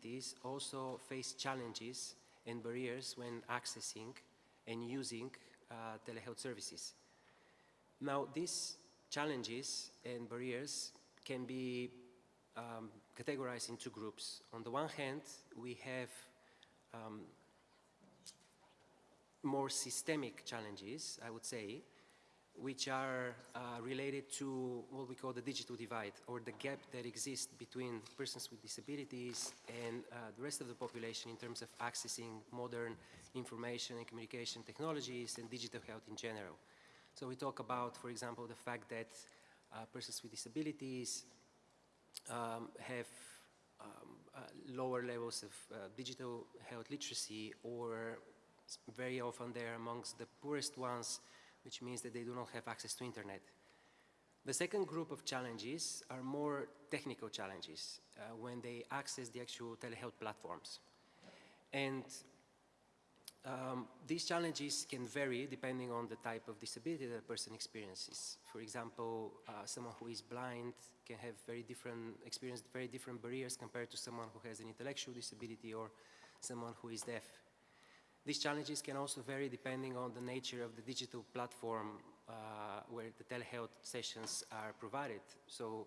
disabilities also face challenges and barriers when accessing and using uh, telehealth services. Now, these challenges and barriers can be um, categorized into groups. On the one hand, we have um, more systemic challenges, I would say, which are uh, related to what we call the digital divide or the gap that exists between persons with disabilities and uh, the rest of the population in terms of accessing modern information and communication technologies and digital health in general. So we talk about, for example, the fact that uh, persons with disabilities um, have um, uh, lower levels of uh, digital health literacy or very often they're amongst the poorest ones which means that they do not have access to internet. The second group of challenges are more technical challenges uh, when they access the actual telehealth platforms. And um, these challenges can vary depending on the type of disability that a person experiences. For example, uh, someone who is blind can have very different, experience very different barriers compared to someone who has an intellectual disability or someone who is deaf. These challenges can also vary depending on the nature of the digital platform uh, where the telehealth sessions are provided. So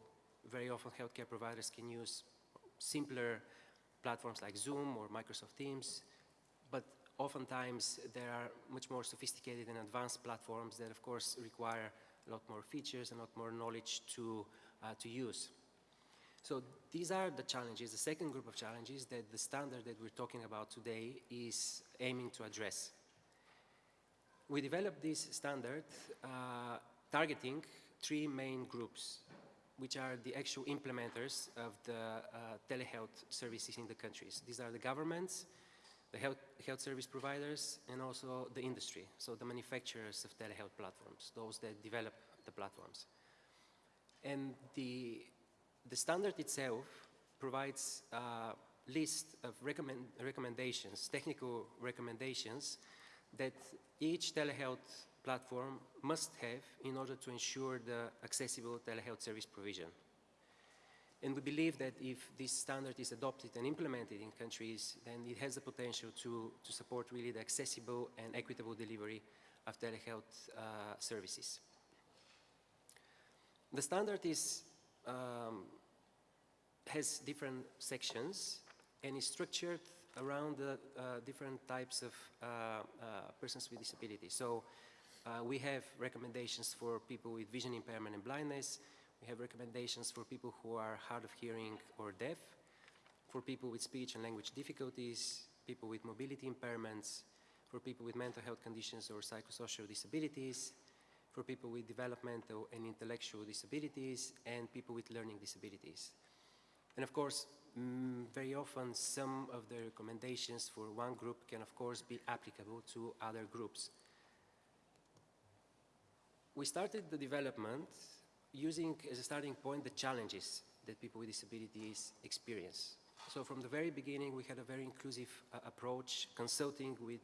very often healthcare providers can use simpler platforms like Zoom or Microsoft Teams, but oftentimes there are much more sophisticated and advanced platforms that of course require a lot more features and a lot more knowledge to, uh, to use. So these are the challenges, the second group of challenges that the standard that we're talking about today is aiming to address. We developed this standard uh, targeting three main groups, which are the actual implementers of the uh, telehealth services in the countries. These are the governments, the health, health service providers, and also the industry, so the manufacturers of telehealth platforms, those that develop the platforms. And the the standard itself provides a list of recommend recommendations, technical recommendations that each telehealth platform must have in order to ensure the accessible telehealth service provision. And we believe that if this standard is adopted and implemented in countries, then it has the potential to, to support really the accessible and equitable delivery of telehealth uh, services. The standard is um, has different sections and is structured around the uh, different types of uh, uh persons with disabilities. So uh, we have recommendations for people with vision impairment and blindness. We have recommendations for people who are hard of hearing or deaf, for people with speech and language difficulties, people with mobility impairments, for people with mental health conditions or psychosocial disabilities, for people with developmental and intellectual disabilities, and people with learning disabilities. And of course, mm, very often some of the recommendations for one group can of course be applicable to other groups. We started the development using as a starting point the challenges that people with disabilities experience. So from the very beginning we had a very inclusive uh, approach, consulting with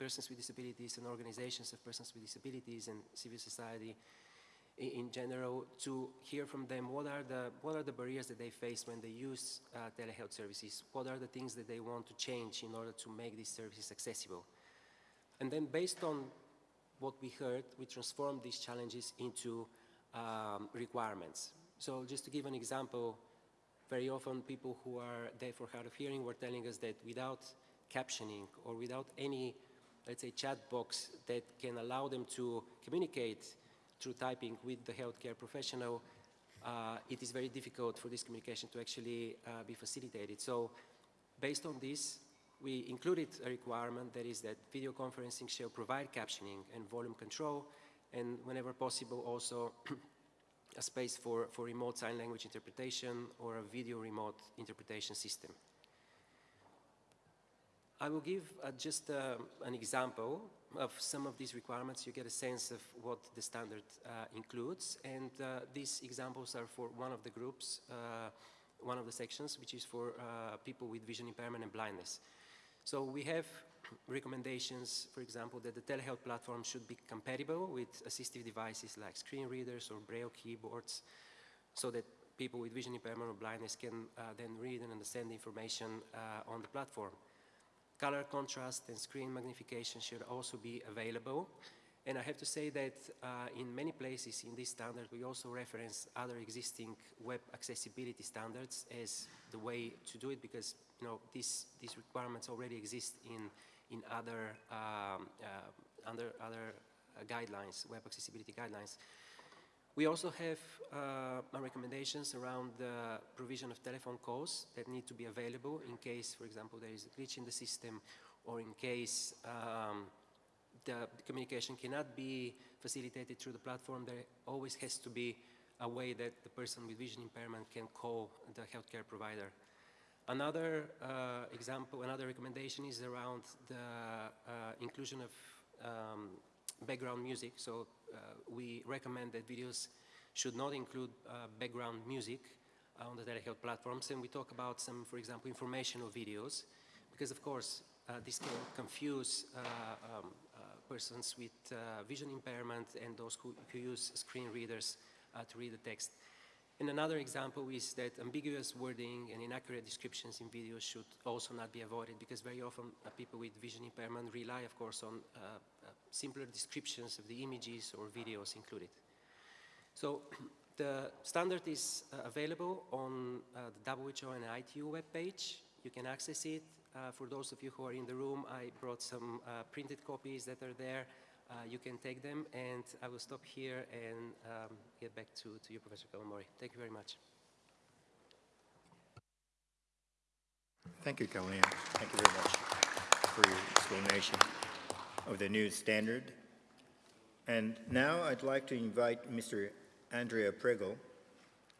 persons with disabilities and organizations of persons with disabilities and civil society in general to hear from them what are the what are the barriers that they face when they use uh, telehealth services? What are the things that they want to change in order to make these services accessible? And then based on what we heard we transformed these challenges into um, requirements. So just to give an example very often people who are deaf or hard of hearing were telling us that without captioning or without any let's say chat box that can allow them to communicate through typing with the healthcare professional, uh, it is very difficult for this communication to actually uh, be facilitated. So based on this, we included a requirement that is that video conferencing shall provide captioning and volume control, and whenever possible also a space for, for remote sign language interpretation or a video remote interpretation system. I will give uh, just uh, an example of some of these requirements. You get a sense of what the standard uh, includes. And uh, these examples are for one of the groups, uh, one of the sections, which is for people with vision impairment and blindness. So we have recommendations, for example, that the telehealth platform should be compatible with assistive devices like screen readers or braille keyboards so that people with vision impairment or blindness can uh, then read and understand the information uh, on the platform. Color contrast and screen magnification should also be available. And I have to say that uh, in many places in this standard, we also reference other existing web accessibility standards as the way to do it because you know, these, these requirements already exist in, in other, um, uh, under other uh, guidelines, web accessibility guidelines. We also have uh, recommendations around the provision of telephone calls that need to be available in case, for example, there is a glitch in the system or in case um, the, communication cannot be facilitated through the platform, there always has to be a way that the person with vision impairment can call the healthcare provider. Another uh, example, another recommendation is around the uh, inclusion of um, background music. So uh, we recommend that videos should not include uh, background music on the telehealth platforms. And we talk about some, for example, informational videos, because of course, uh, this can confuse um, persons with vision impairment and those who, who use screen readers to read the text. And another example is that ambiguous wording and inaccurate descriptions in videos should also not be avoided because very often uh, people with vision impairment rely, of course, on uh, uh, simpler descriptions of the images or videos included. So the standard is uh, available on uh, the WHO and ITU webpage. You can access it. Uh, for those of you who are in the room, I brought some printed copies that are there. Uh, you can take them, and I will stop here and um, get back to, to you, Professor Kawamori. Thank you very much. Thank you, Carolina. Thank you very much for your explanation of the new standard. And now I'd like to invite Mr. Andrea Pregel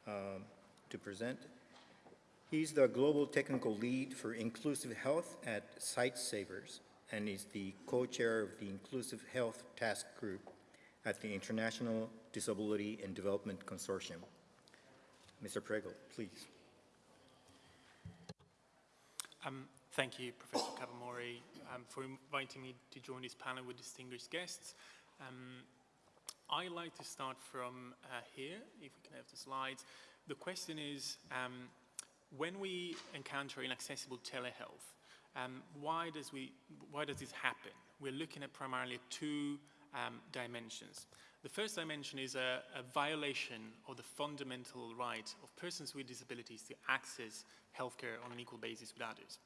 um, to present. He's the Global Technical Lead for Inclusive Health at Sightsavers and is the co-chair of the Inclusive Health Task Group at the International Disability and Development Consortium. Mr. Pregel, please. Um, thank you, Professor Kawamori, um, for inviting me to join this panel with distinguished guests. Um, I like to start from uh, here, if we can have the slides. The question is, um, when we encounter inaccessible telehealth, um, why, does we, why does this happen? We're looking at primarily two um, dimensions. The first dimension is a, a, violation of the fundamental right of persons with disabilities to access healthcare on an equal basis with others.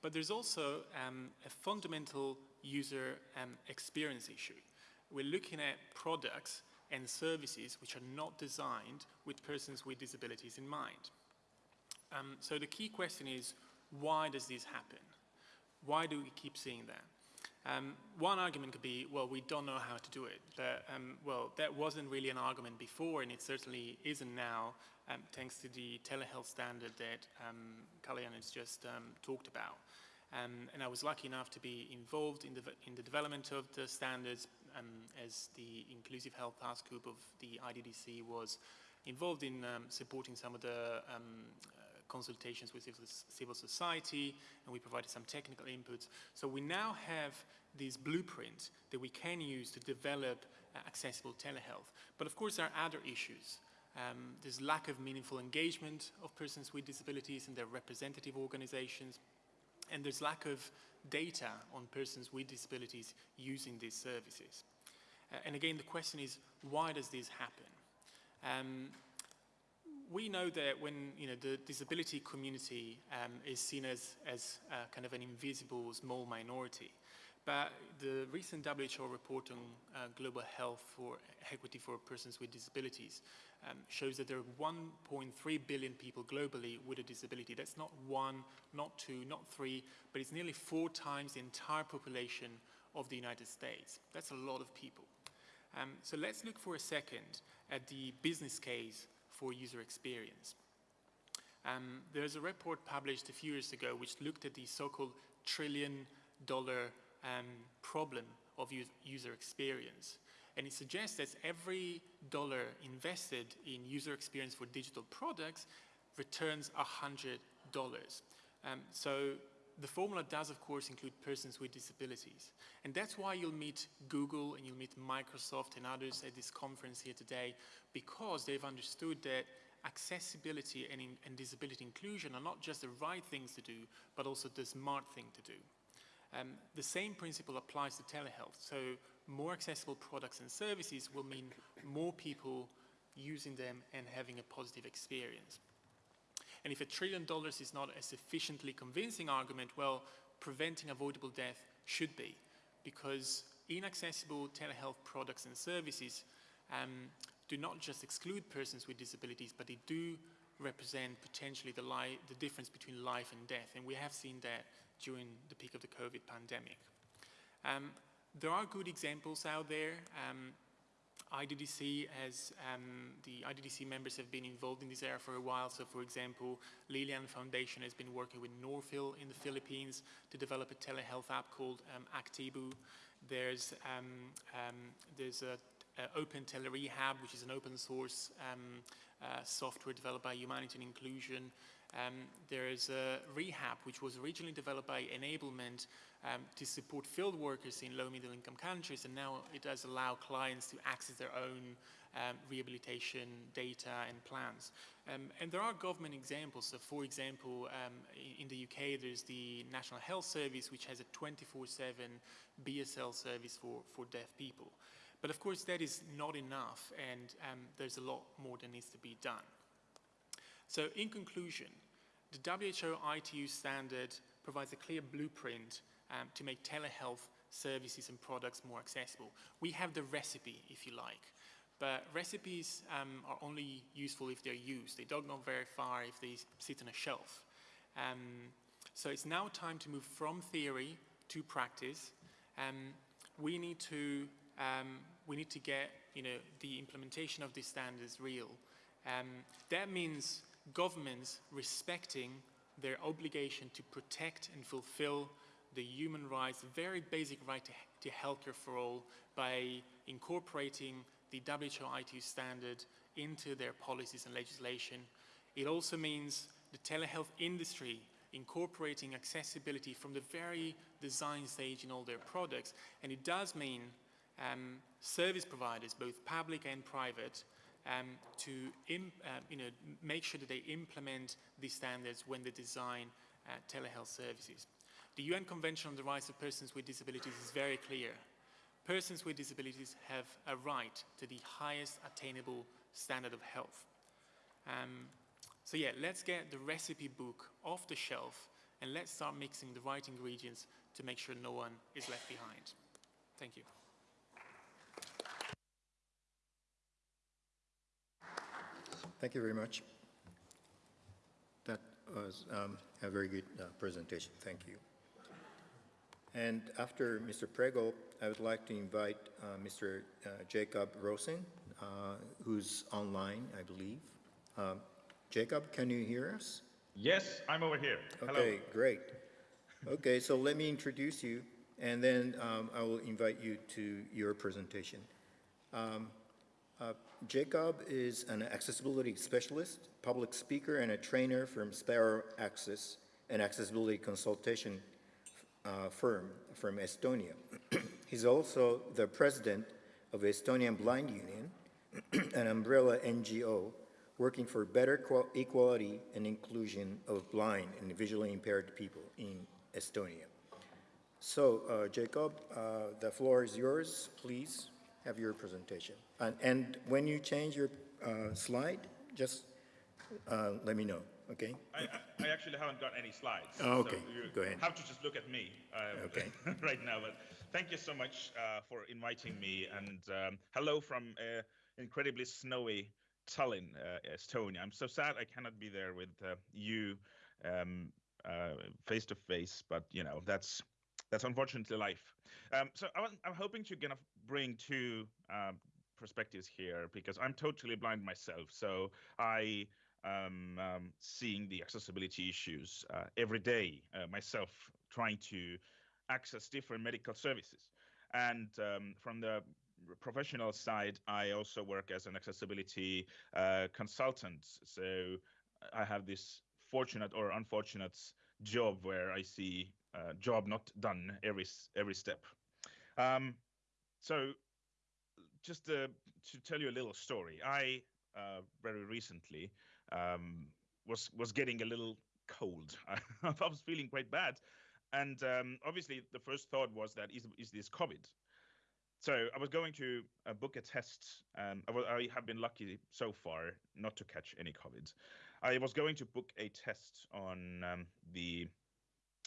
But there's also um, a fundamental user um, experience issue. We're looking at products and services which are not designed with persons with disabilities in mind. Um, so the key question is, why does this happen? Why do we keep seeing that? Um, one argument could be, well, we don't know how to do it. That, um, well, that wasn't really an argument before, and it certainly isn't now, um, thanks to the telehealth standard that um, Kalyan has just um, talked about. Um, and I was lucky enough to be involved in the, in the development of the standards um, as the Inclusive Health Task Group of the IDDC was involved in supporting some of the consultations with civil society, and we provided some technical inputs. So we now have this blueprint that we can use to develop uh, accessible telehealth. But of course, there are other issues. Um, there's lack of meaningful engagement of persons with disabilities and their representative organizations, and there's lack of data on persons with disabilities using these services. Uh, and again, the question is, why does this happen? Um, we know that when you know the disability community um, is seen as, as uh, kind of an invisible small minority, but the recent WHO report on uh, global health for equity for persons with disabilities um, shows that there are 1.3 billion people globally with a disability. That's not one, not two, not three, but it's nearly four times the entire population of the United States. That's a lot of people. Um, so let's look for a second at the business case for user experience. Um, there's a report published a few years ago which looked at the so-called trillion dollar um, problem of user experience. And it suggests that every dollar invested in user experience for digital products returns $100. Um, so the formula does, of course, include persons with disabilities. And that's why you'll meet Google and you'll meet Microsoft and others at this conference here today, because they've understood that accessibility and, in, and disability inclusion are not just the right things to do, but also the smart thing to do. Um, the same principle applies to telehealth. So more accessible products and services will mean more people using them and having a positive experience. And if a trillion dollars is not a sufficiently convincing argument, well, preventing avoidable death should be, because inaccessible telehealth products and services um, do not just exclude persons with disabilities, but they do represent potentially the, the difference between life and death. And we have seen that during the peak of the COVID pandemic. Um, there are good examples out there. Um, IDDC has, um, the IDDC members have been involved in this area for a while. So for example, Liliane Foundation has been working with Northfield in the Philippines to develop a telehealth app called um, Actibu. There's, um, um there's a, a Open Telerehab, which is an open source um, uh, software developed by Humanity and Inclusion. Um, there is a rehab, which was originally developed by Enablement um, to support field workers in low middle income countries, and now it does allow clients to access their own um, rehabilitation data and plans. Um, and there are government examples. So for example, um, in the UK, there's the National Health Service, which has a 24-7 BSL service for, for deaf people. But of course, that is not enough, and um, there's a lot more that needs to be done. So in conclusion, the WHO ITU standard provides a clear blueprint um, to make telehealth services and products more accessible. We have the recipe, if you like, but recipes um, are only useful if they're used. They don't go very far if they sit on a shelf. Um, so it's now time to move from theory to practice. Um, we need to um, we need to get you know the implementation of these standards real. Um, that means governments respecting their obligation to protect and fulfill the human rights, very basic right to, to healthcare for all by incorporating the WHO ITU standard into their policies and legislation. It also means the telehealth industry incorporating accessibility from the very design stage in all their products. And it does mean um, service providers, both public and private, um, to uh, you know, make sure that they implement these standards when they design uh, telehealth services. The UN Convention on the Rights of Persons with Disabilities is very clear. Persons with disabilities have a right to the highest attainable standard of health. Um, so yeah, let's get the recipe book off the shelf and let's start mixing the right ingredients to make sure no one is left behind. Thank you. Thank you very much. That was um, a very good uh, presentation. Thank you. And after Mr. Pregel, I would like to invite uh, Mr. Uh, Jacob Rosin, uh, who's online, I believe. Um, Jacob, can you hear us? Yes, I'm over here. Okay, Hello. great. Okay, so let me introduce you, and then um, I will invite you to your presentation. Um, uh, Jacob is an accessibility specialist, public speaker, and a trainer from Sparrow Access, an accessibility consultation uh, firm from Estonia. He's also the president of Estonian Blind Union, an umbrella NGO working for better equality and inclusion of blind and visually impaired people in Estonia. So, uh, Jacob, uh, the floor is yours. Please have your presentation. And, and when you change your uh, slide, just uh, let me know, okay? I, I, actually haven't got any slides. Oh, okay, so go ahead. have to just look at me uh, okay. right now. But thank you so much uh, for inviting me. And um, hello from uh, incredibly snowy Tallinn, uh, Estonia. I'm so sad I cannot be there with you um, face to face, but you know, that's that's unfortunately life. Um, so I am hoping to kind of bring two um, perspectives here because I'm totally blind myself. So I am um, seeing the accessibility issues uh, every day uh, myself, trying to access different medical services. And um, from the professional side, I also work as an accessibility uh, consultant. So I have this fortunate or unfortunate job where I see uh, job not done every every step. Um, so, just uh, to tell you a little story, I uh, very recently um, was was getting a little cold. I was feeling quite bad, and um, obviously the first thought was that is is this COVID? So I was going to uh, book a test. Um, I, I have been lucky so far not to catch any COVID. I was going to book a test on um, the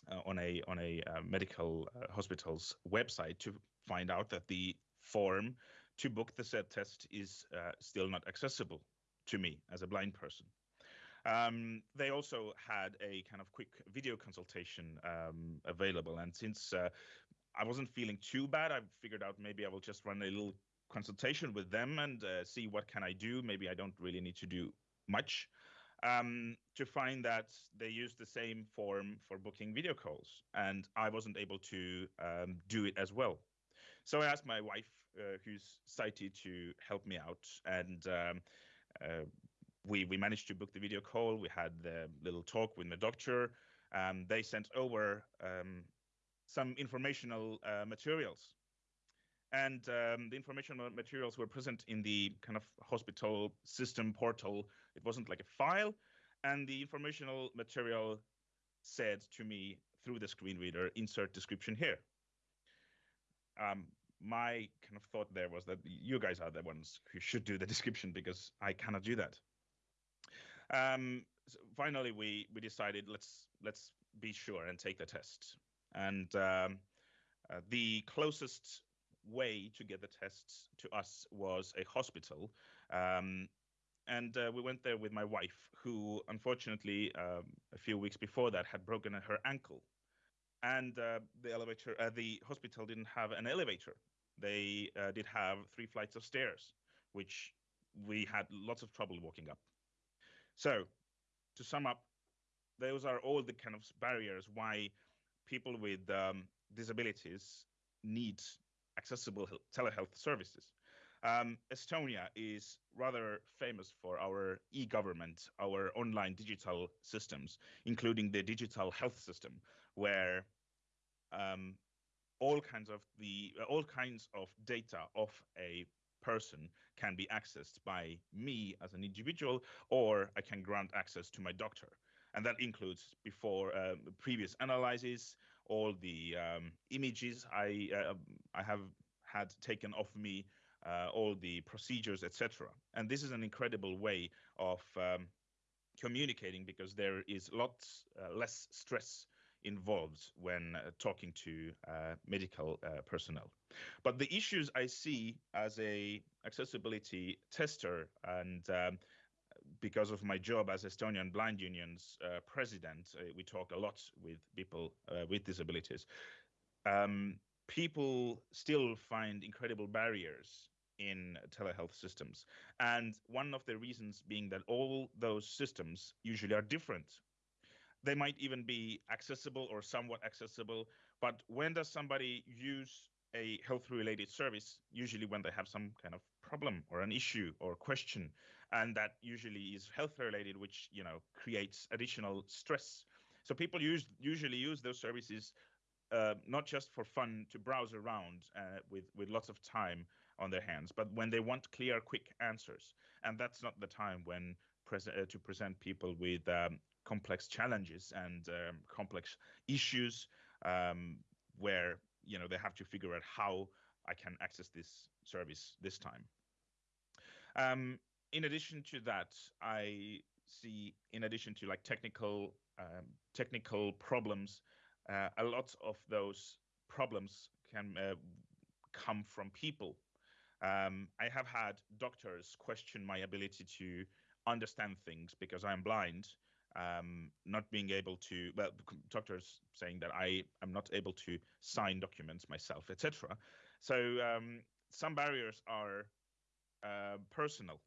uh, on a on a uh, medical uh, hospital's website to find out that the form to book the said test is uh, still not accessible to me as a blind person. Um, they also had a kind of quick video consultation um, available, and since uh, I wasn't feeling too bad, I figured out maybe I will just run a little consultation with them and uh, see what can I do. Maybe I don't really need to do much. Um, to find that they use the same form for booking video calls, and I wasn't able to um, do it as well. So I asked my wife, uh, who's sighted, to help me out, and um, we we managed to book the video call. We had the little talk with the doctor. Um, they sent over um, some informational uh, materials, and um, the informational materials were present in the kind of hospital system portal. It wasn't like a file, and the informational material said to me through the screen reader, "Insert description here." Um, my kind of thought there was that you guys are the ones who should do the description because I cannot do that. Um, so finally, we we decided let's let's be sure and take the test. And um, uh, the closest way to get the tests to us was a hospital. Um, and uh, we went there with my wife, who unfortunately, um, a few weeks before that, had broken her ankle. And uh, the elevator, uh, the hospital didn't have an elevator. They uh, did have three flights of stairs, which we had lots of trouble walking up. So, to sum up, those are all the kind of barriers why people with um, disabilities need accessible telehealth services. Um, Estonia is rather famous for our e-government, our online digital systems, including the digital health system, where um, all kinds of the all kinds of data of a person can be accessed by me as an individual, or I can grant access to my doctor. And that includes before um, previous analyses, all the um, images I, uh, I have had taken of me, uh, all the procedures, etc. And this is an incredible way of um, communicating because there is lots uh, less stress involved when uh, talking to uh, medical uh, personnel. But the issues I see as a accessibility tester and um, because of my job as Estonian Blind Union's uh, president, uh, we talk a lot with people with disabilities. Um, people still find incredible barriers in telehealth systems. And one of the reasons being that all those systems usually are different they might even be accessible or somewhat accessible. But when does somebody use a health related service? Usually when they have some kind of problem or an issue or question, and that usually is health related, which you know creates additional stress. So people use usually use those services uh, not just for fun to browse around uh, with with lots of time on their hands, but when they want clear, quick answers, and that's not the time when pres- uh, to present people with um, complex challenges and um, complex issues um, where you know they have to figure out how I can access this service this time. Um, in addition to that, I see, in addition to like technical um, technical problems, uh, a lot of those problems can uh, come from people. Um, I have had doctors question my ability to understand things because I'm blind um, not being able to, well, doctors saying that I am not able to sign documents myself, etc. So um, some barriers are uh, personal.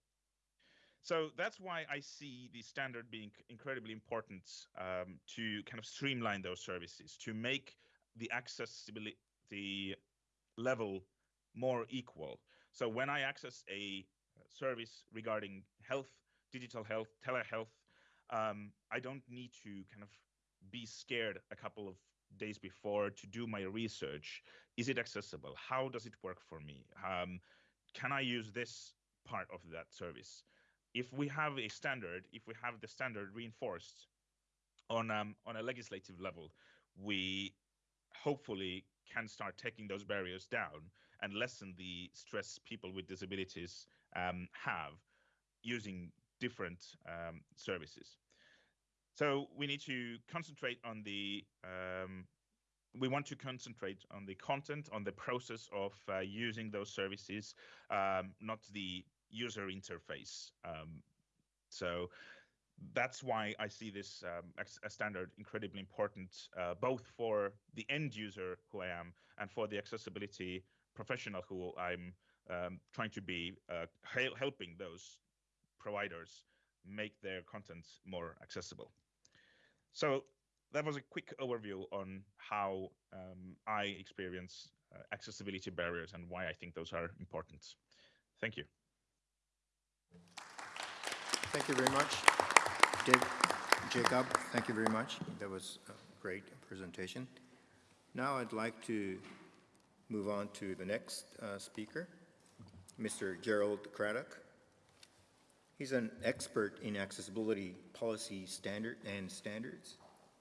So that's why I see the standard being incredibly important um, to kind of streamline those services, to make the accessibility the level more equal. So when I access a service regarding health, digital health, telehealth, um, I don't need to kind of be scared a couple of days before to do my research. Is it accessible? How does it work for me? Um, can I use this part of that service? if we have a standard, if we have the standard reinforced on um, on a legislative level, we hopefully can start taking those barriers down and lessen the stress people with disabilities um, have using different um, services. So we need to concentrate on the um, we want to concentrate on the content, on the process of uh, using those services, um, not the user interface. Um, so that's why I see this um, as a standard incredibly important, uh, both for the end user who I am and for the accessibility professional who I'm um, trying to be, uh, helping those providers make their content more accessible. So that was a quick overview on how um, I experience uh, accessibility barriers and why I think those are important. Thank you. Thank you very much. Dave, Jacob, thank you very much. That was a great presentation. Now I'd like to move on to the next uh, speaker, Mr. Gerald Craddock. He's an expert in accessibility policy standard and standards.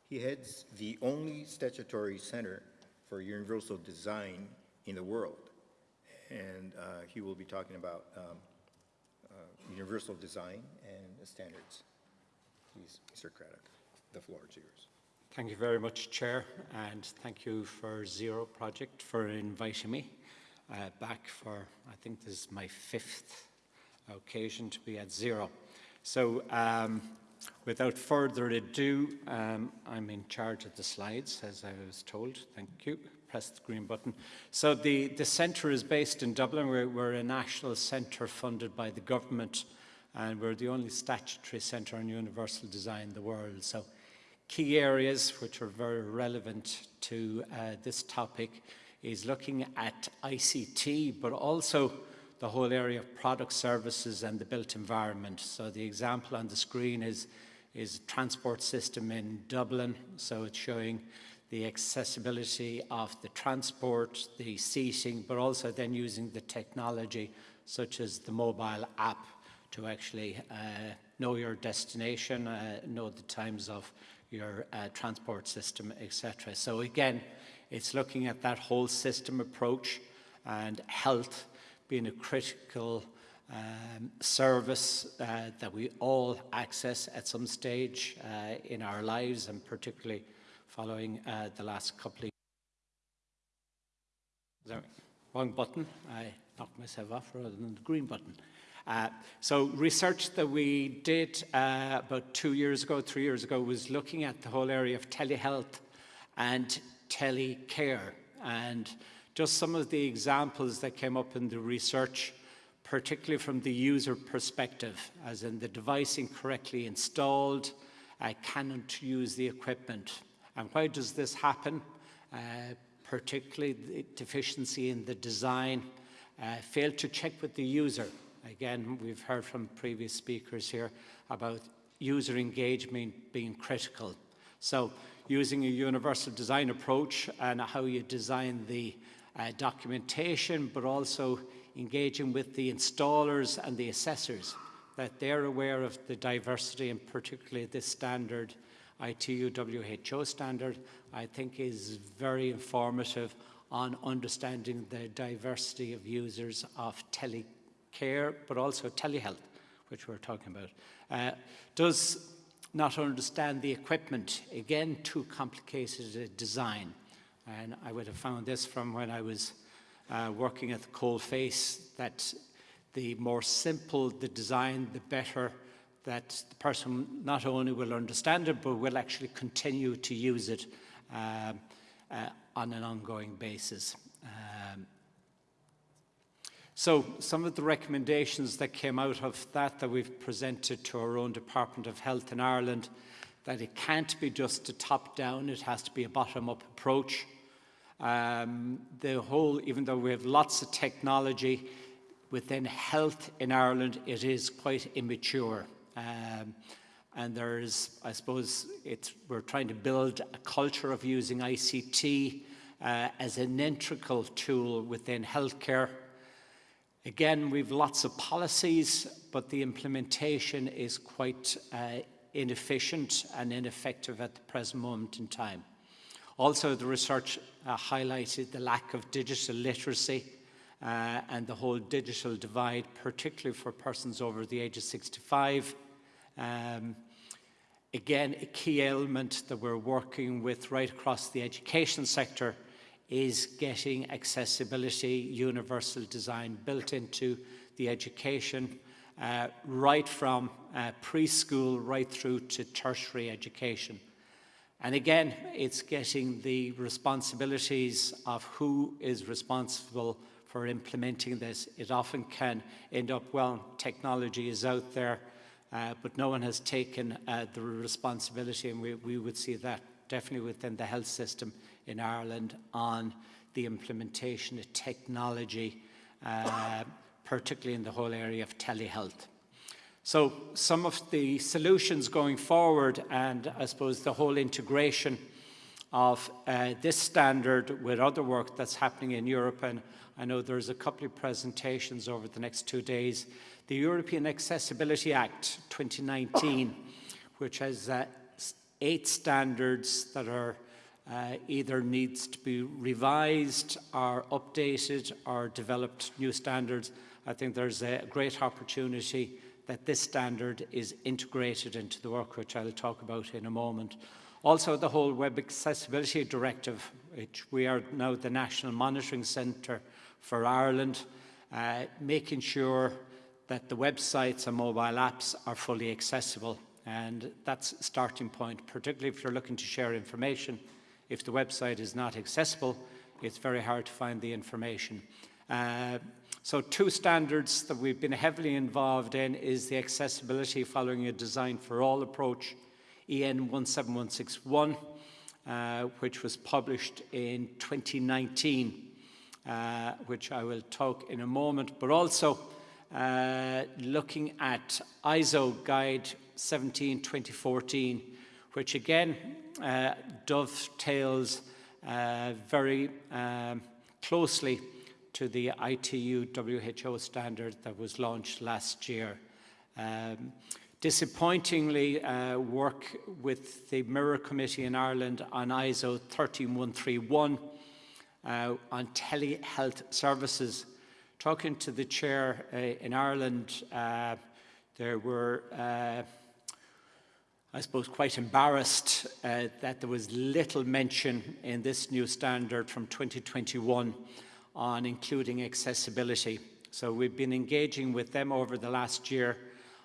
He heads the only statutory center for universal design in the world. And uh, he will be talking about um, uh, universal design and standards. Please, Mr. Craddock, the floor is yours. Thank you very much, Chair, and thank you for Zero Project for inviting me uh, back for, I think this is my fifth occasion to be at Zero. So um, without further ado, um, I'm in charge of the slides, as I was told. Thank you. Press the green button. So the, the centre is based in Dublin. We're, we're a national centre funded by the government, and we're the only statutory centre on universal design in the world. So key areas which are very relevant to uh, this topic is looking at ICT, but also the whole area of product services and the built environment. So the example on the screen is, is transport system in Dublin. So it's showing the accessibility of the transport, the seating, but also then using the technology such as the mobile app to actually uh, know your destination, uh, know the times of your uh, transport system, etc. So again, it's looking at that whole system approach and health being a critical um, service uh, that we all access at some stage uh, in our lives and particularly following uh, the last couple of Sorry, wrong button. I knocked myself off rather than the green button. Uh, so research that we did uh, about two years ago, three years ago, was looking at the whole area of telehealth and telecare. And just some of the examples that came up in the research, particularly from the user perspective, as in the device incorrectly installed, uh, cannot use the equipment. And why does this happen? Uh, particularly the deficiency in the design, uh, failed to check with the user. Again, we've heard from previous speakers here about user engagement being critical. So using a universal design approach and how you design the uh, documentation, but also engaging with the installers and the assessors, that they're aware of the diversity and particularly this standard, ITU WHO standard, I think is very informative on understanding the diversity of users of telecare, but also telehealth, which we're talking about. Uh, does not understand the equipment, again, too complicated a design. And I would have found this from when I was uh, working at the coal face, that the more simple the design, the better that the person not only will understand it, but will actually continue to use it um, uh, on an ongoing basis. Um, so some of the recommendations that came out of that that we've presented to our own Department of Health in Ireland, that it can't be just a top-down, it has to be a bottom-up approach. Um, the whole, even though we have lots of technology within health in Ireland, it is quite immature. Um, and there's, I suppose, we're trying to build a culture of using ICT uh, as an integral tool within healthcare. Again, we've lots of policies, but the implementation is quite uh, inefficient and ineffective at the present moment in time. Also, the research uh, highlighted the lack of digital literacy uh, and the whole digital divide, particularly for persons over the age of 65. Um, again, a key element that we're working with right across the education sector is getting accessibility, universal design built into the education, uh, right from uh, preschool right through to tertiary education. And again, it's getting the responsibilities of who is responsible for implementing this. It often can end up, well, technology is out there, uh, but no one has taken uh, the responsibility, and we, we would see that definitely within the health system in Ireland on the implementation of technology, uh, particularly in the whole area of telehealth. So some of the solutions going forward and I suppose the whole integration of uh, this standard with other work that's happening in Europe and I know there's a couple of presentations over the next two days. The European Accessibility Act 2019, which has uh, eight standards that are uh, either needs to be revised or updated or developed new standards. I think there's a great opportunity that this standard is integrated into the work which I'll talk about in a moment. Also the whole Web Accessibility Directive, which we are now the National Monitoring Centre for Ireland, uh, making sure that the websites and mobile apps are fully accessible. And that's a starting point, particularly if you're looking to share information. If the website is not accessible, it's very hard to find the information. Uh, so two standards that we've been heavily involved in is the accessibility following a design for all approach, EN 17161, uh, which was published in 2019, uh, which I will talk in a moment, but also uh, looking at ISO Guide 17 2014, which again uh, dovetails uh, very um, closely to the ITU WHO standard that was launched last year. Um, disappointingly, uh, work with the Mirror Committee in Ireland on ISO 13131 uh, on telehealth services. Talking to the chair uh, in Ireland, uh, there were uh, I suppose, quite embarrassed uh, that there was little mention in this new standard from 2021 on including accessibility. So we've been engaging with them over the last year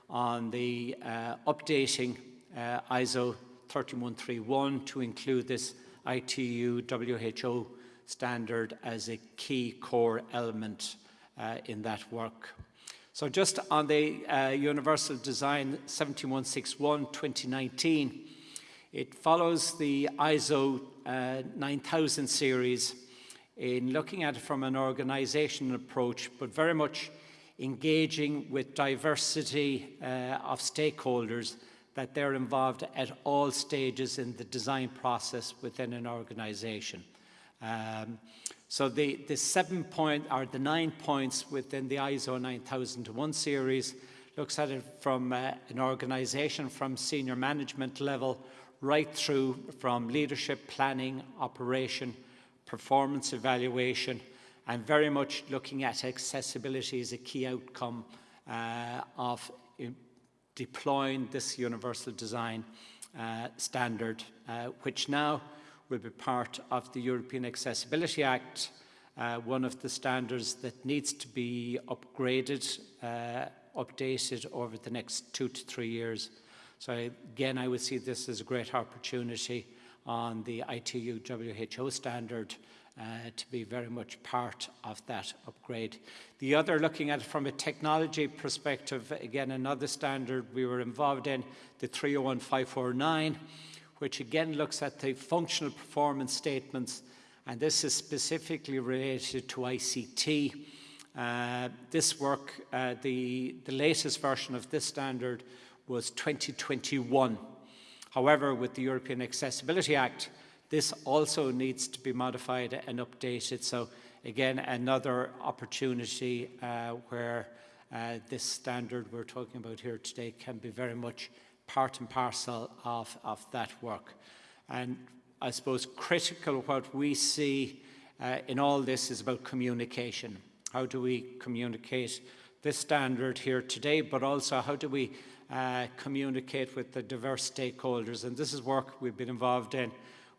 on the uh, updating uh, ISO 3131 to include this ITU WHO standard as a key core element uh, in that work. So just on the uh, Universal Design 7161 2019, it follows the ISO uh, 9000 series in looking at it from an organizational approach, but very much engaging with diversity uh, of stakeholders that they're involved at all stages in the design process within an organization. Um, so the, the seven point or the nine points within the ISO 9001 series looks at it from uh, an organization from senior management level right through from leadership, planning, operation, performance evaluation, and very much looking at accessibility as a key outcome uh, of uh, deploying this universal design uh, standard, uh, which now will be part of the European Accessibility Act, uh, one of the standards that needs to be upgraded, uh, updated over the next two to three years. So again, I would see this as a great opportunity on the ITU WHO standard uh, to be very much part of that upgrade. The other, looking at it from a technology perspective, again, another standard we were involved in, the 301549, which again looks at the functional performance statements, and this is specifically related to ICT. Uh, this work, uh, the, the latest version of this standard was 2021. However, with the European Accessibility Act, this also needs to be modified and updated. So again, another opportunity uh, where uh, this standard we're talking about here today can be very much part and parcel of, of that work. And I suppose critical what we see uh, in all this is about communication. How do we communicate this standard here today, but also how do we uh, communicate with the diverse stakeholders? And this is work we've been involved in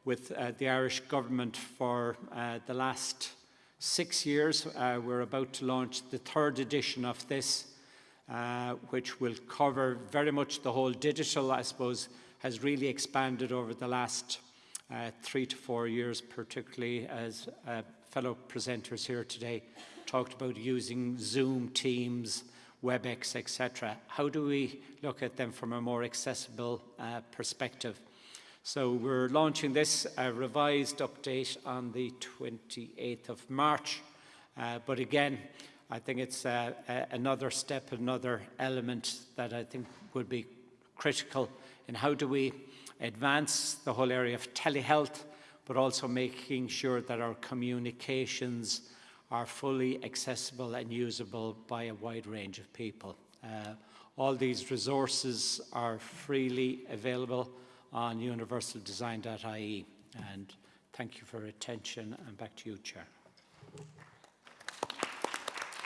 with uh, the Irish government for uh, the last six years. Uh, we're about to launch the third edition of this, uh, which will cover very much the whole digital, I suppose, has really expanded over the last uh, three to four years, particularly as fellow presenters here today talked about using Zoom, Teams, WebEx, etc. How do we look at them from a more accessible uh, perspective? So we're launching this uh, revised update on the 28th of March. Uh, but again, I think it's uh, another step, another element that I think would be critical in how do we advance the whole area of telehealth, but also making sure that our communications are fully accessible and usable by a wide range of people. Uh, all these resources are freely available on universaldesign.ie. And thank you for your attention. And back to you, Chair.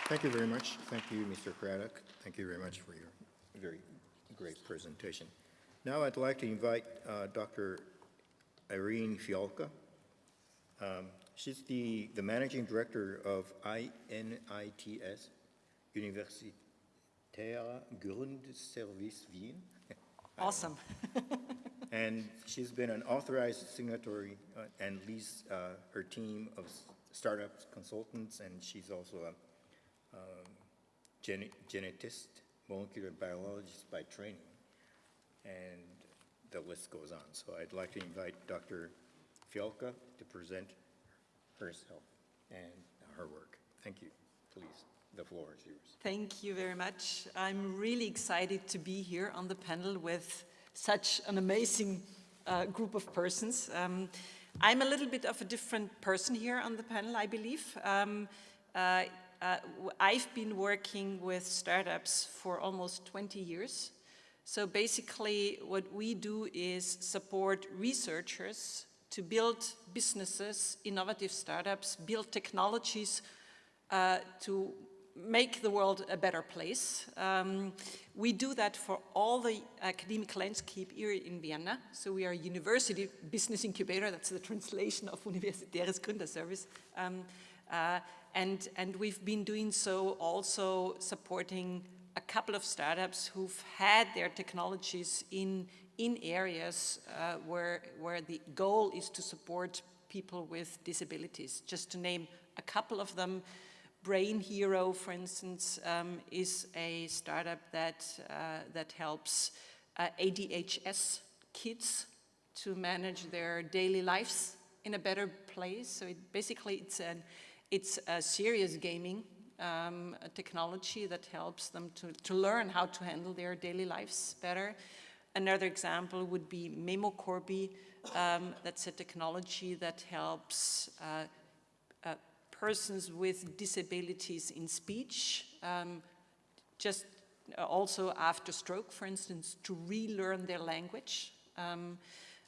Thank you very much. Thank you, Mr. Craddock. Thank you very much for your very great presentation. Now I'd like to invite uh, Dr. Irene Fialka Um, she's the, the managing director of INITS, Universitäre Gründerservice Wien. Awesome. And she's been an authorized signatory uh, and leads uh, her team of startups consultants, and she's also a um, gene- genetist, molecular biologist by training. And the list goes on. So I'd like to invite Dr. Fialka to present herself and her work. Thank you. Please, the floor is yours. Thank you very much. I'm really excited to be here on the panel with such an amazing uh, group of persons. Um, I'm a little bit of a different person here on the panel, I believe. Um, uh, uh, I've been working with startups for almost 20 years. So basically what we do is support researchers to build businesses, innovative startups, build technologies uh, to make the world a better place. Um, we do that for all the academic landscape here in Vienna. So we are a university business incubator, that's the translation of Universitäres Gründerservice. Um, uh, and, and we've been doing so also supporting a couple of startups who've had their technologies in, in areas uh, where, where the goal is to support people with disabilities. Just to name a couple of them, Brain Hero, for instance, um, is a startup that, uh, that helps uh, ADHS kids to manage their daily lives in a better place. So it, basically it's, an, it's a serious gaming um, technology that helps them to, to learn how to handle their daily lives better. Another example would be MemoCorby. Um, that's a technology that helps uh, uh, persons with disabilities in speech, um, just also after stroke, for instance, to relearn their language. Um,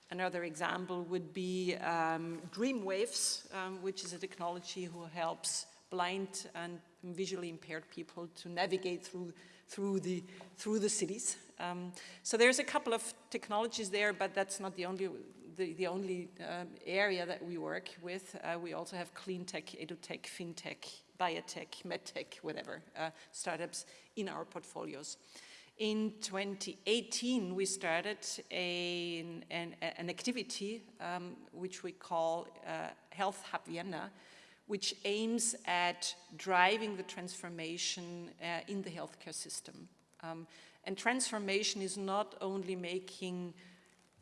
another example would be um, Dreamwaves, um, which is a technology who helps blind and visually impaired people to navigate through, through, the, through the cities. Um, so there's a couple of technologies there, but that's not the only, the, the only um, area that we work with. Uh, we also have clean tech, edutech, fintech, biotech, medtech, whatever, uh, startups in our portfolios. In 2018, we started a, an, an activity um, which we call uh, Health Hub Vienna, which aims at driving the transformation uh, in the healthcare system. Um, and transformation is not only making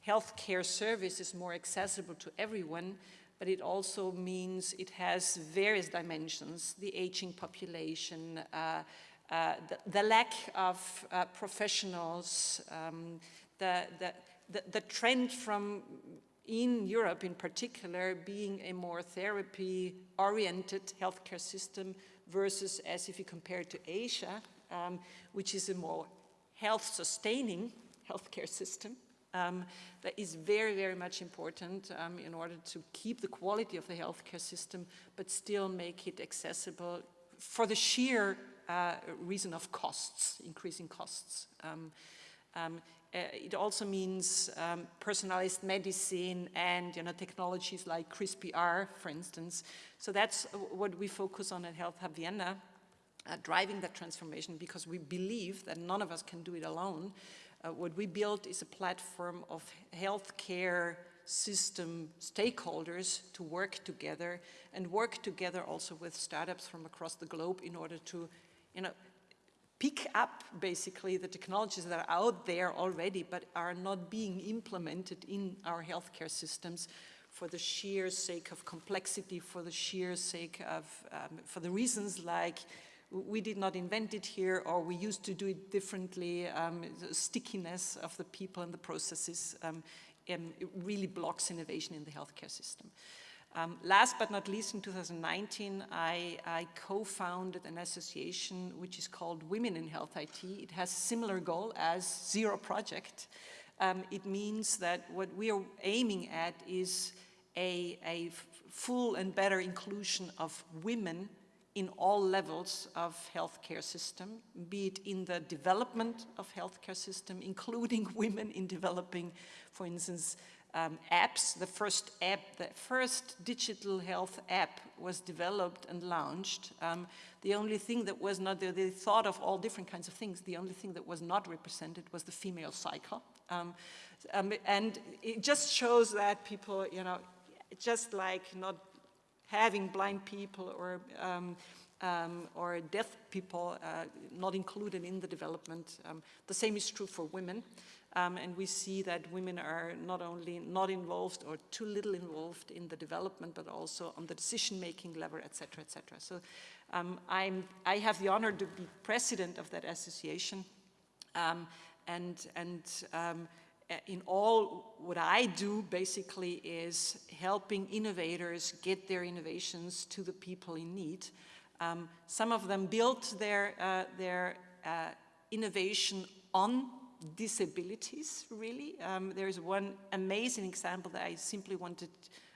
healthcare services more accessible to everyone, but it also means it has various dimensions, the aging population, uh, uh, the, the, lack of uh, professionals, um, the, the, the, trend from in Europe in particular being a more therapy-oriented healthcare system versus as if you compare it to Asia, um, which is a more health-sustaining healthcare system. Um, that is very, very much important um, in order to keep the quality of the healthcare system, but still make it accessible for the sheer uh, reason of costs, increasing costs. Um, um, it also means um, personalized medicine and you know, technologies like CRISPR, for instance. So that's what we focus on at Health Hub Vienna, uh, driving that transformation because we believe that none of us can do it alone. Uh, what we built is a platform of healthcare system stakeholders to work together and work together also with startups from across the globe in order to you know, pick up basically the technologies that are out there already but are not being implemented in our healthcare systems for the sheer sake of complexity, for the sheer sake of, um, for the reasons like we did not invent it here or we used to do it differently, um, the stickiness of the people and the processes um, really blocks innovation in the healthcare system. Um, last but not least, in 2019, I, I co-founded an association which is called Women in Health IT. It has a similar goal as Zero Project. Um, it means that what we are aiming at is a, a full and better inclusion of women in all levels of healthcare system, be it in the development of healthcare system, including women in developing, for instance, um, apps. The first app, the first digital health app was developed and launched. Um, the only thing that was not, they, they, thought of all different kinds of things. The only thing that was not represented was the female cycle. Um, um and it just shows that people, you know, just like not having blind people or um, um, or deaf people uh, not included in the development. Um, the same is true for women. Um, and we see that women are not only not involved or too little involved in the development, but also on the decision-making level, et cetera, et cetera. So um, I have the honor to be president of that association. Um, and and um, in all what I do basically is helping innovators get their innovations to the people in need. Um, some of them built their, uh, their uh, innovation on disabilities, really. Um, there's one amazing example that I simply wanted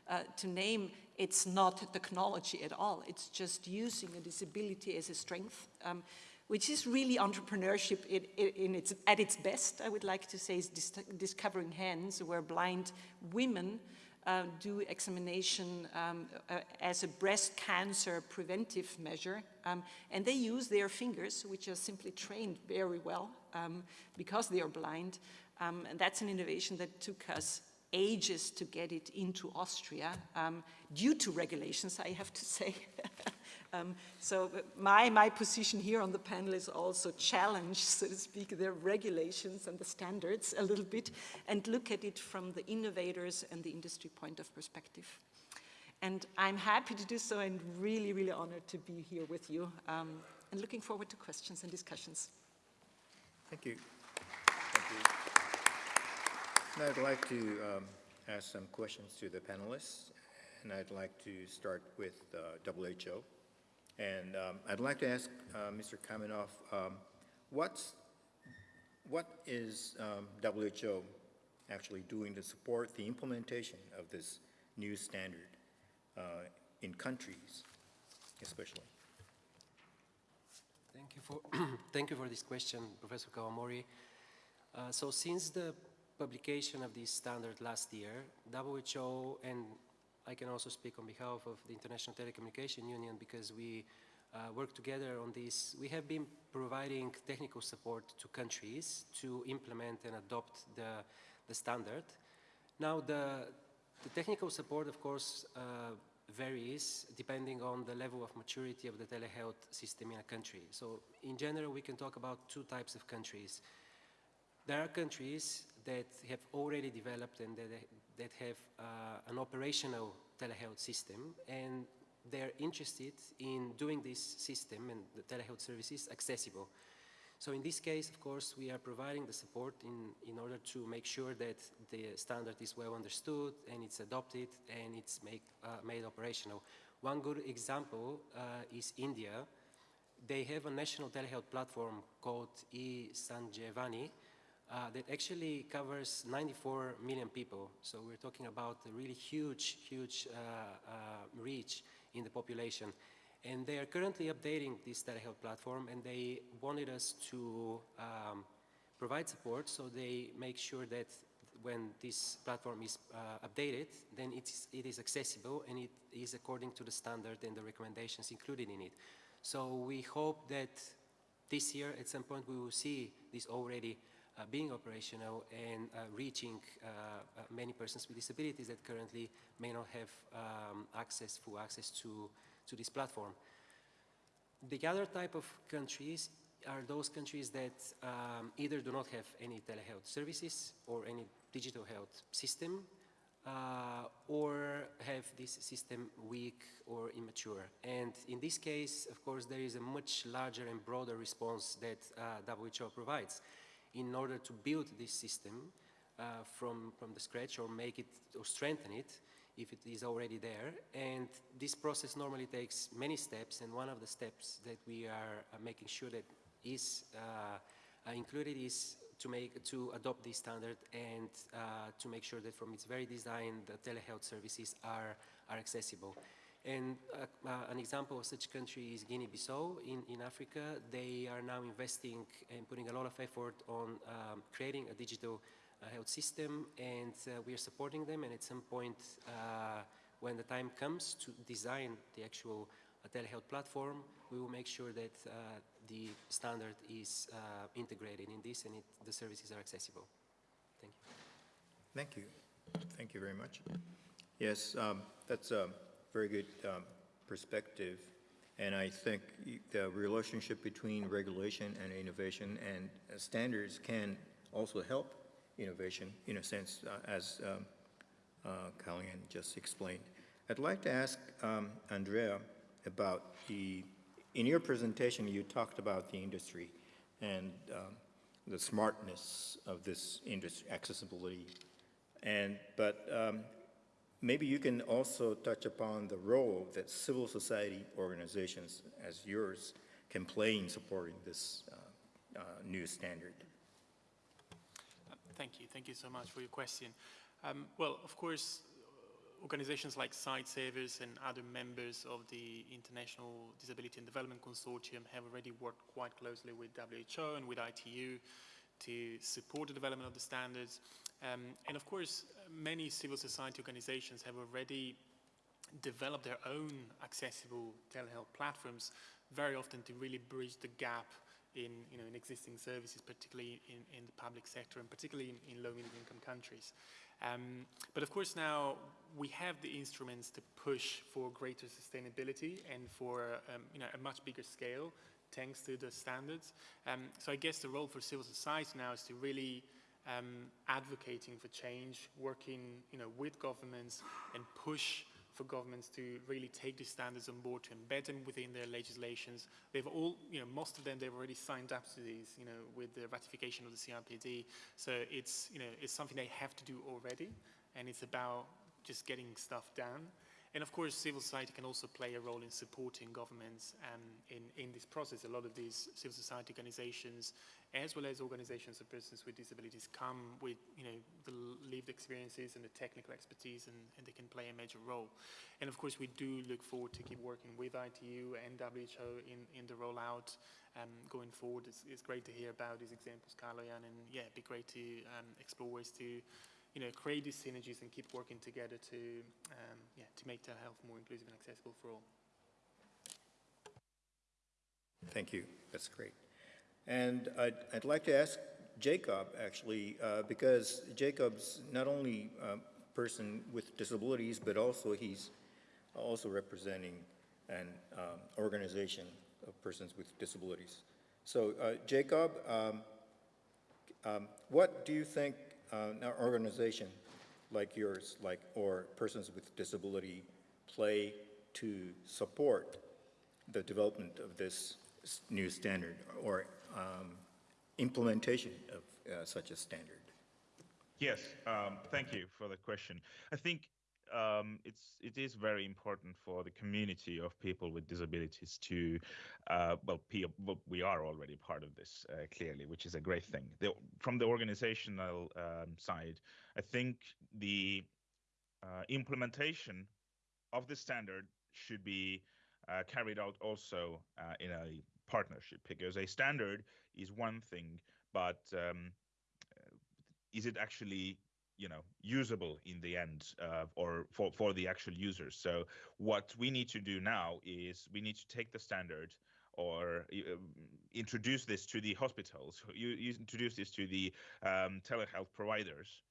uh, to name. It's not technology at all. It's just using a disability as a strength, um, which is really entrepreneurship in, in its, at its best, I would like to say, is dis discovering hands where blind women uh, do examination um, uh, as a breast cancer preventive measure. Um, and they use their fingers, which are simply trained very well um, because they are blind. Um, and that's an innovation that took us ages to get it into Austria, um, due to regulations, I have to say. Um, so my, my position here on the panel is also challenge, so to speak, the regulations and the standards a little bit and look at it from the innovators and the industry point of perspective. And I'm happy to do so and really, really honored to be here with you um, and looking forward to questions and discussions. Thank you. Thank you. Now I'd like to um, ask some questions to the panelists, and I'd like to start with uh, WHO. And um, I'd like to ask uh, Mr. Kamenov, um, what's, what is um, WHO actually doing to support the implementation of this new standard uh, in countries, especially? Thank you for, thank you for this question, Professor Kawamori. Uh, so since the publication of this standard last year, WHO and I can also speak on behalf of the International Telecommunication Union because we uh, work together on this. We have been providing technical support to countries to implement and adopt the, the standard. Now, the, the technical support, of course, uh, varies depending on the level of maturity of the telehealth system in a country. So in general, we can talk about two types of countries. There are countries that have already developed and that, that have uh, an operational telehealth system and they're interested in doing this system and the telehealth services accessible. So in this case, of course, we are providing the support in, in order to make sure that the standard is well understood and it's adopted and it's make, uh, made operational. One good example uh, is India. They have a national telehealth platform called e-Sanjeevani uh, that actually covers 94 million people. So we're talking about a really huge, huge uh, uh, reach in the population. And they are currently updating this telehealth platform and they wanted us to um, provide support so they make sure that when this platform is uh, updated, then it's, it is accessible and it is according to the standard and the recommendations included in it. So we hope that this year at some point we will see this already being operational and uh, reaching uh, uh, many persons with disabilities that currently may not have um, access, full access to, to this platform. The other type of countries are those countries that um, either do not have any telehealth services or any digital health system uh, or have this system weak or immature. And in this case, of course, there is a much larger and broader response that uh, WHO provides in order to build this system uh, from, from the scratch or make it or strengthen it if it is already there. And this process normally takes many steps, and one of the steps that we are uh, making sure that is uh, uh, included is to make to adopt this standard and uh, to make sure that from its very design the telehealth services are are accessible. And uh, uh, an example of such country is Guinea-Bissau in, in Africa. They are now investing and putting a lot of effort on um, creating a digital uh, health system and uh, we are supporting them and at some point uh, when the time comes to design the actual uh, telehealth platform, we will make sure that the standard is integrated in this and it, the services are accessible. Thank you. Thank you. Thank you very much. Yes, um, that's a very good um, perspective. And I think the relationship between regulation and innovation and uh, standards can also help innovation in a sense, uh, as um, uh, Kaloyan just explained. I'd like to ask um, Andrea about the, in your presentation, you talked about the industry and um, the smartness of this industry, accessibility. And, but um, maybe you can also touch upon the role that civil society organizations as yours can play in supporting this uh, uh, new standard. Thank you. Thank you so much for your question. Um, well, of course, organizations like Sightsavers and other members of the International Disability and Development Consortium have already worked quite closely with WHO and with ITU to support the development of the standards. Um, and of course, many civil society organizations have already developed their own accessible telehealth platforms, very often to really bridge the gap in, you know, in existing services, particularly in, in the public sector and particularly in, in low-middle income countries. Um, but of course now we have the instruments to push for greater sustainability and for um, you know, a much bigger scale thanks to the standards. Um, so I guess the role for civil society now is to really um, advocating for change, working you know, with governments and push for governments to really take these standards on board, to embed them within their legislations. They've all, you know, most of them, they've already signed up to these, you know, with the ratification of the CRPD. So it's, you know, it's something they have to do already, and it's about just getting stuff done. And of course, civil society can also play a role in supporting governments um, in, in this process. A lot of these civil society organizations, as well as organizations of persons with disabilities, come with you know, the lived experiences and the technical expertise, and, and they can play a major role. And of course, we do look forward to keep working with ITU and WHO in, in the rollout um, going forward. It's, it's great to hear about these examples, Kaloyan, and yeah, it'd be great to um, explore ways to you know, create these synergies and keep working together to, um, yeah, to make telehealth more inclusive and accessible for all. Thank you. That's great. And I'd, I'd like to ask Jacob, actually, uh, because Jacob's not only a person with disabilities, but also he's also representing an um, organization of persons with disabilities. So, uh, Jacob, um, um, what do you think uh, an organization like yours, like or persons with disability, play to support the development of this new standard or um, implementation of uh, such a standard? Yes, um, thank you for the question. I think um, it's it is very important for the community of people with disabilities to, uh, well, we are already part of this uh, clearly, which is a great thing. The, from the organizational um, side, I think the uh, implementation of the standard should be uh, carried out also uh, in a partnership because a standard is one thing, but um, is it actually you know usable in the end uh, or for, for the actual users? So what we need to do now is we need to take the standard or uh, introduce this to the hospitals you, you introduce this to the um, telehealth providers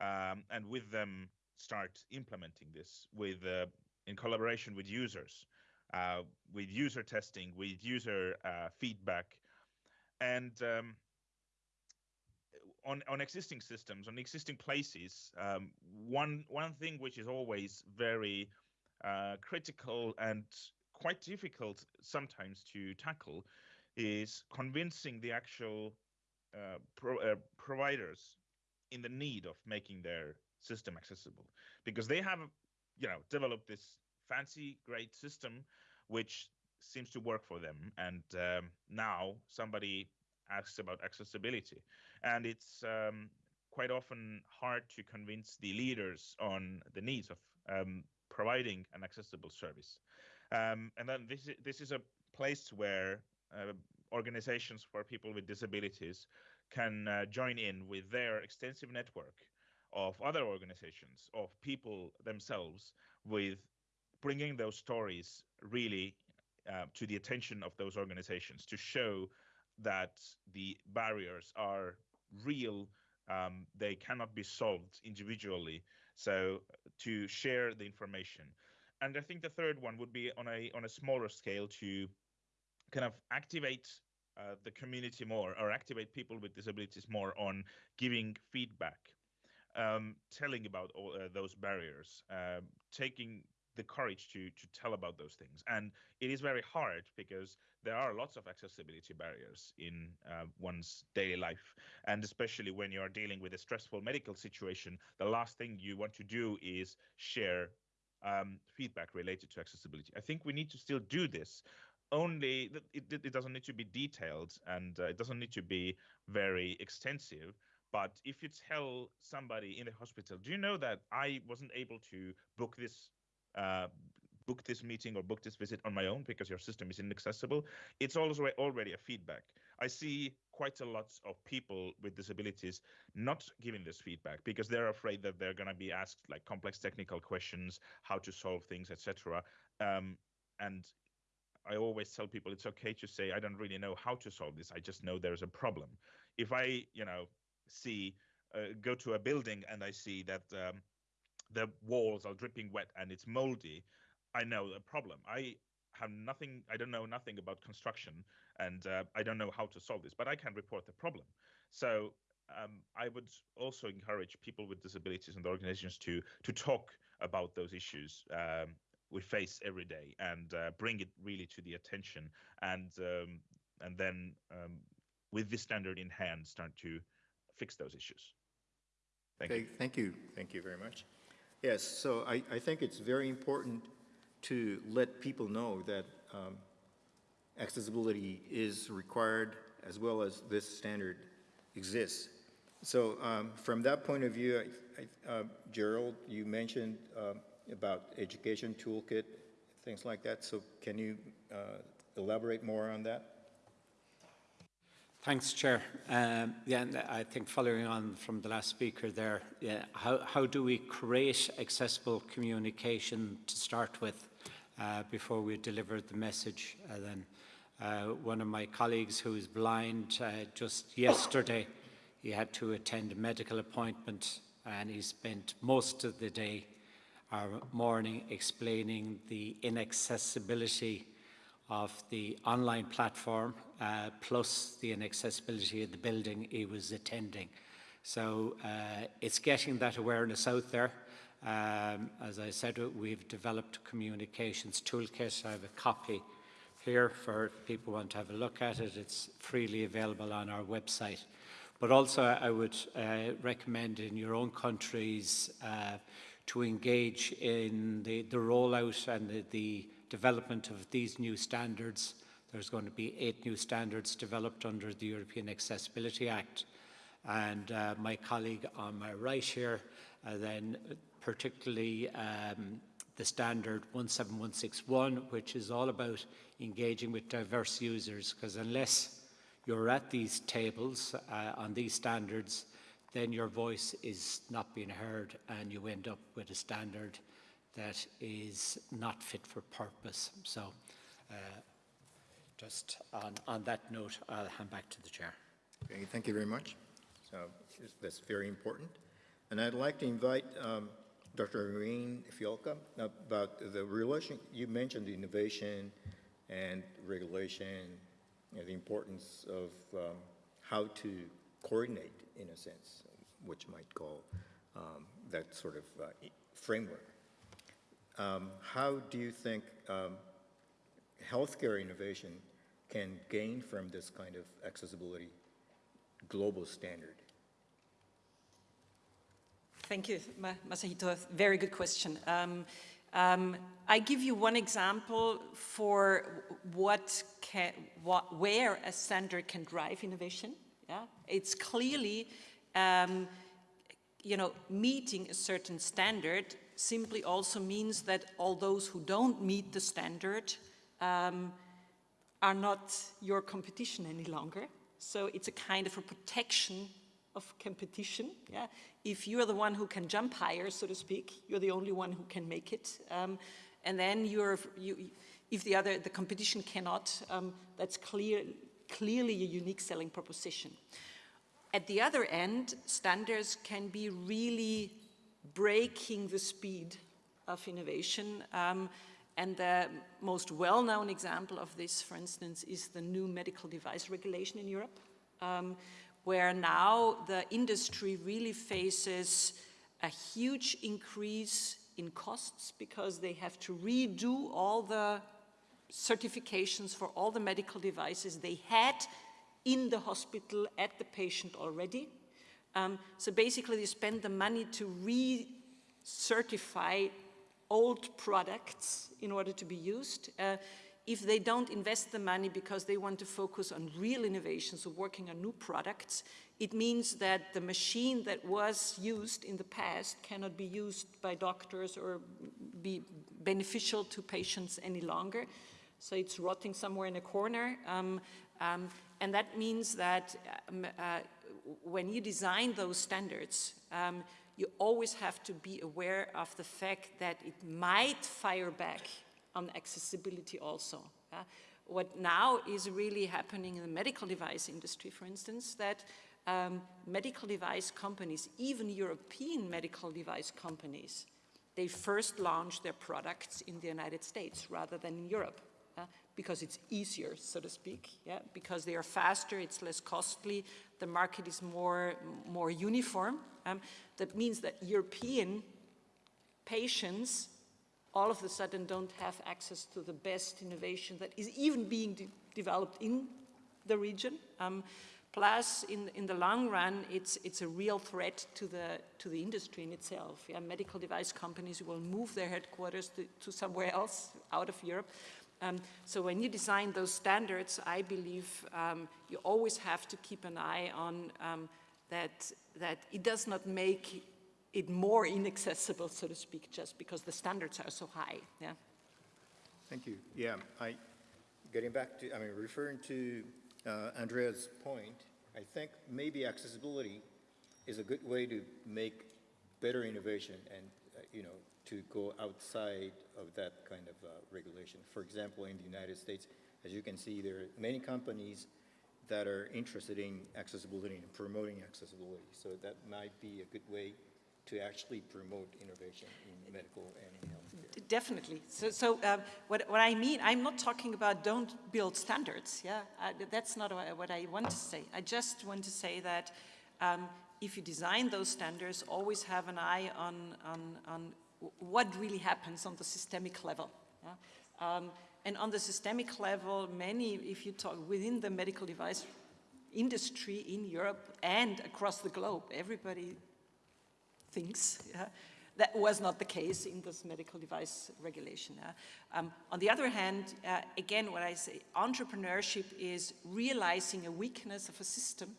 um, and with them start implementing this with uh, in collaboration with users uh, with user testing with user uh, feedback. And um, on, on existing systems, on existing places, um, one one thing which is always very uh, critical and quite difficult sometimes to tackle is convincing the actual uh, pro, uh, providers in the need of making their system accessible. Because they have you know developed this fancy great system which seems to work for them and um, now somebody asks about accessibility. And it's um, quite often hard to convince the leaders on the needs of um, providing an accessible service. Um, and then this, is, this is a place where uh, organizations for people with disabilities can uh, join in with their extensive network of other organizations, of people themselves, with bringing those stories really uh, to the attention of those organizations to show that the barriers are real. Um, they cannot be solved individually. So to share the information, and I think the third one would be on a on a smaller scale to kind of activate uh, the community more or activate people with disabilities more on giving feedback, um, telling about all uh, those barriers, uh, taking the courage to to tell about those things. And it is very hard because there are lots of accessibility barriers in uh, one's daily life, and especially when you are dealing with a stressful medical situation, the last thing you want to do is share um, feedback related to accessibility. I think we need to still do this. Only it, it doesn't need to be detailed and uh, it doesn't need to be very extensive. But if you tell somebody in the hospital, do you know that I wasn't able to book this uh, book this meeting or book this visit on my own because your system is inaccessible, it's also already a feedback. I see quite a lot of people with disabilities not giving this feedback because they're afraid that they're going to be asked like complex technical questions, how to solve things, etc. Um, and I always tell people it's okay to say I don't really know how to solve this. I just know there's a problem. If I, you know, see uh, go to a building and I see that um, the walls are dripping wet and it's moldy, I know the problem. I have nothing, I don't know nothing about construction and uh, I don't know how to solve this, but I can report the problem. So um, I would also encourage people with disabilities and the organizations to to talk about those issues um, we face every day and uh, bring it really to the attention and um, and then um, with this standard in hand start to fix those issues. Thank okay, you. Thank you. Thank you very much. Yes, so I, I think it's very important to let people know that um, accessibility is required as well as this standard exists. So um, from that point of view, I, I, uh, Gerald, you mentioned um, about education toolkit, things like that. So can you uh, elaborate more on that? Thanks, Chair. Um, yeah, and I think following on from the last speaker there, yeah, how, how do we create accessible communication to start with uh, before we deliver the message? Uh, then uh, one of my colleagues who is blind, uh, just yesterday, he had to attend a medical appointment and he spent most of the day or morning explaining the inaccessibility of the online platform uh, plus the inaccessibility of the building he was attending. So uh, it's getting that awareness out there. Um, as I said, we've developed communications toolkit. I have a copy here for people who want to have a look at it. It's freely available on our website. But also I would uh, recommend in your own countries uh, to engage in the, the rollout and the, the development of these new standards. There's going to be eight new standards developed under the European Accessibility Act. And uh, my colleague on my right here uh, then particularly um, the standard 17161, which is all about engaging with diverse users, because unless you're at these tables uh, on these standards, then your voice is not being heard and you end up with a standard that is not fit for purpose. So uh, just on, on that note, I'll hand back to the chair. Okay, thank you very much. So that's very important. And I'd like to invite um, Dr. Irene Fialka about the relation, you mentioned innovation and regulation, know, the importance of um, how to coordinate, in a sense, which might call um, that sort of uh, framework. Um, how do you think um, healthcare innovation can gain from this kind of accessibility global standard? Thank you, Masahito. Very good question. Um, um, I give you one example for what, can, what where a standard can drive innovation. Yeah, it's clearly, um, you know, meeting a certain standard simply also means that all those who don't meet the standard um, are not your competition any longer. So it's a kind of a protection of competition. Yeah? If you're the one who can jump higher, so to speak, you're the only one who can make it. Um, and then you're, you, if the other, the competition cannot, um, that's clear, clearly a unique selling proposition. At the other end, standards can be really breaking the speed of innovation. Um, and the most well-known example of this, for instance, is the new medical device regulation in Europe. Um, where now the industry really faces a huge increase in costs because they have to redo all the certifications for all the medical devices they had in the hospital at the patient already. Um, so basically they spend the money to re-certify old products in order to be used. Uh, if they don't invest the money because they want to focus on real innovations or working on new products, it means that the machine that was used in the past cannot be used by doctors or be beneficial to patients any longer. So it's rotting somewhere in a corner. Um, um, and that means that um, uh, when you design those standards, um, you always have to be aware of the fact that it might fire back on accessibility also. What now is really happening in the medical device industry, for instance, that um, medical device companies, even European medical device companies, they first launch their products in the United States rather than in Europe. Uh, because it's easier, so to speak, yeah, because they are faster, it's less costly, the market is more, more uniform. Um, that means that European patients all of a sudden don't have access to the best innovation that is even being de developed in the region. Um, plus, in, in the long run, it's, it's a real threat to the, to the industry in itself. Yeah, medical device companies will move their headquarters to, to somewhere else out of Europe. Um, so when you design those standards, I believe um, you always have to keep an eye on um, that, that it does not make it more inaccessible, so to speak, just because the standards are so high. Yeah. Thank you. Yeah, I, getting back to, I mean, referring to uh, Andrea's point, I think maybe accessibility is a good way to make better innovation and, uh, you know, to go outside of that kind of uh, regulation. For example, in the United States, as you can see, there are many companies that are interested in accessibility and promoting accessibility. So that might be a good way to actually promote innovation in medical and in healthcare. Definitely. So, so uh, what, what I mean, I'm not talking about don't build standards. Yeah, that's not what I want to say. I just want to say that um, if you design those standards, always have an eye on, on, on what really happens on the systemic level. yeah? Um, and on the systemic level, many, if you talk within the medical device industry in Europe and across the globe, everybody thinks yeah, that was not the case in this medical device regulation. Um, on the other hand, uh, again, what I say, entrepreneurship is realizing a weakness of a system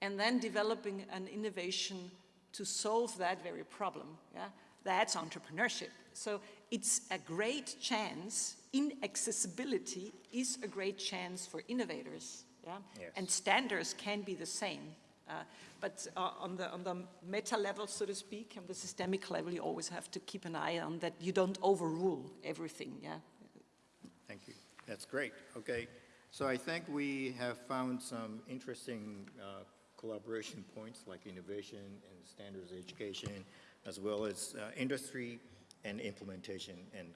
and then developing an innovation to solve that very problem. Yeah? That's entrepreneurship. So it's a great chance, inaccessibility is a great chance for innovators. Yeah? Yes. And standards can be the same. Uh, but uh, on, the, on the meta level, so to speak, on the systemic level, you always have to keep an eye on that you don't overrule everything. Yeah? Thank you. That's great. Okay. So I think we have found some interesting uh, collaboration points like innovation and standards education, as well as uh, industry and implementation and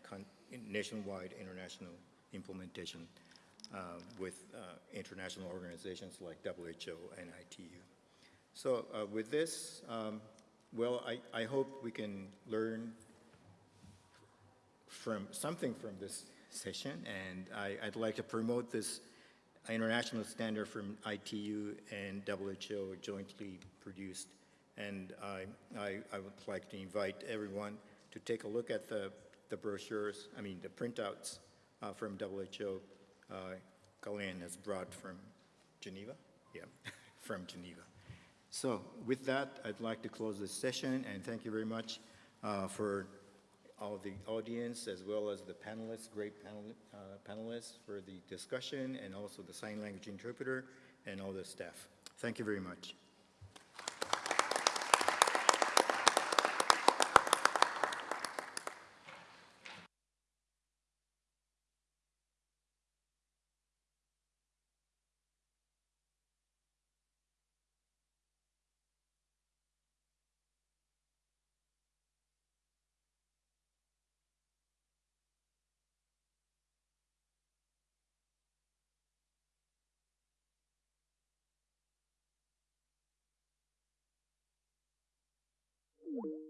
nationwide international implementation uh, with international organizations like WHO and ITU. So uh, with this, um, well, I, I hope we can learn from something from this session, and I, would like to promote this international standard from ITU and WHO jointly produced. And I, I, I, would like to invite everyone to take a look at the, the brochures, I mean, the printouts uh, from WHO. Uh, Kaloyan has brought from Geneva? Yeah, from Geneva. So with that, I'd like to close this session, and thank you very much uh, for all the audience as well as the panelists, great panel, uh, panelists for the discussion and also the sign language interpreter and all the staff. Thank you very much. You